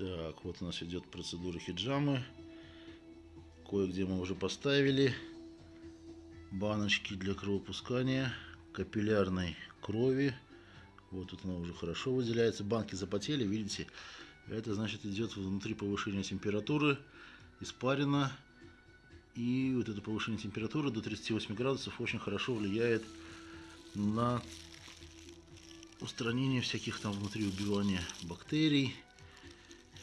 Так, вот у нас идет процедура хиджамы. Кое-где мы уже поставили баночки для кровопускания капиллярной крови. Вот тут она уже хорошо выделяется. Банки запотели, видите? Это значит идет внутри повышение температуры, испарина. И вот это повышение температуры до 38 градусов очень хорошо влияет на устранение всяких там внутри убивания бактерий,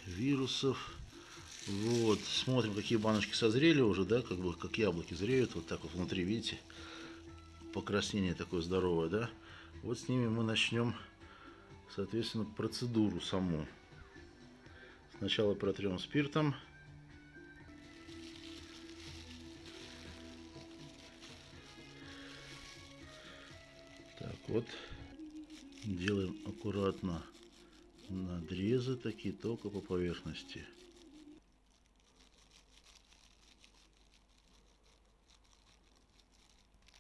вирусов. Вот, смотрим, какие баночки созрели уже, да, как бы, как яблоки зреют, вот так вот внутри, видите, покраснение такое здоровое, да. Вот с ними мы начнем, соответственно, процедуру саму. Сначала протрем спиртом. Так, вот, делаем аккуратно надрезы такие только по поверхности.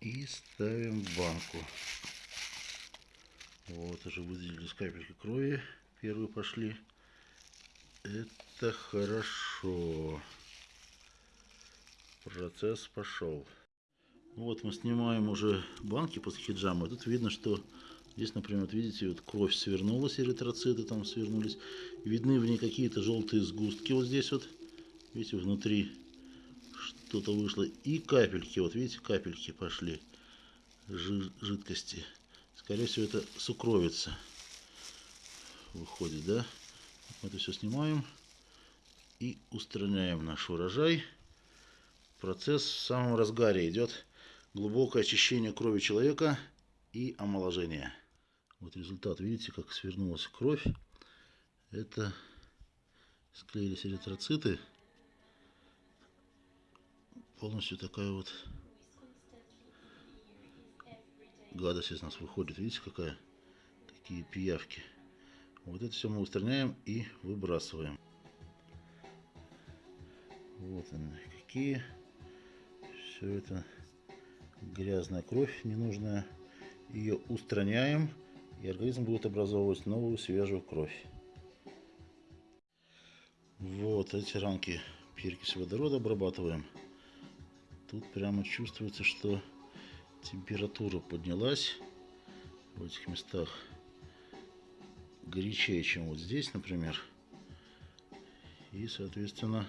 И ставим в банку. Вот, уже выделились капельки крови. Первые пошли. Это хорошо. Процесс пошел. Вот мы снимаем уже банки после хиджама. Тут видно, что Здесь, например, вот видите, вот кровь свернулась, эритроциты там свернулись. Видны в ней какие-то желтые сгустки вот здесь вот. Видите, внутри что-то вышло. И капельки, вот видите, капельки пошли жидкости. Скорее всего, это сукровица выходит, да? Мы это все снимаем и устраняем наш урожай. Процесс в самом разгаре идет глубокое очищение крови человека и омоложение. Вот результат, видите, как свернулась кровь. Это склеились эритроциты. Полностью такая вот гадость из нас выходит. Видите, какая? Такие пиявки. Вот это все мы устраняем и выбрасываем. Вот они какие. Все это грязная кровь ненужная. Ее устраняем и организм будет образовывать новую свежую кровь. Вот эти ранки перекись водорода обрабатываем. Тут прямо чувствуется, что температура поднялась в этих местах горячее, чем вот здесь, например. И, соответственно,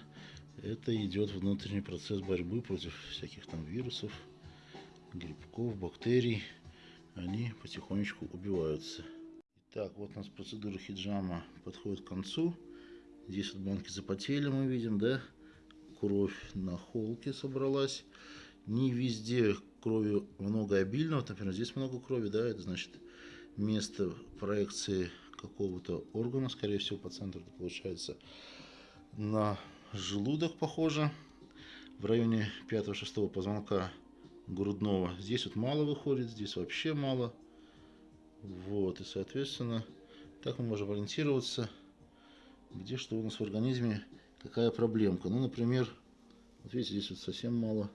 это идет внутренний процесс борьбы против всяких там вирусов, грибков, бактерий они потихонечку убиваются. Итак, вот у нас процедура хиджама подходит к концу. Здесь вот банки запотели, мы видим, да? Кровь на холке собралась. Не везде крови много обильно. Вот, например, здесь много крови, да? Это значит место проекции какого-то органа, скорее всего, по центру получается на желудок похоже. В районе 5-6 позвонка грудного. Здесь вот мало выходит, здесь вообще мало. Вот, и соответственно, так мы можем ориентироваться, где что у нас в организме, какая проблемка. Ну, например, вот видите, здесь вот совсем мало.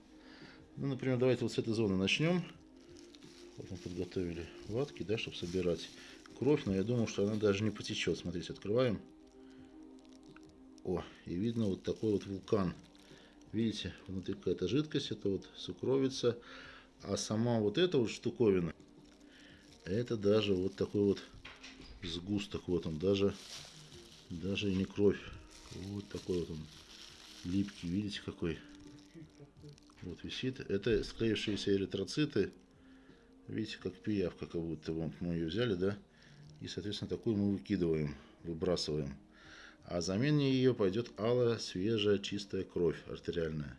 Ну, например, давайте вот с этой зоны начнем. Вот мы подготовили ватки, да, чтобы собирать кровь, но я думаю, что она даже не потечет. Смотрите, открываем. О, и видно вот такой вот вулкан. Видите, внутри какая-то жидкость, это вот сукровица. А сама вот эта вот штуковина, это даже вот такой вот сгусток. Вот он, даже, даже и не кровь. Вот такой вот он, липкий, видите какой. Вот висит. Это склеившиеся эритроциты. Видите, как пиявка, как будто вот мы ее взяли, да? И, соответственно, такую мы выкидываем, выбрасываем. А замене ее пойдет алая, свежая, чистая кровь артериальная.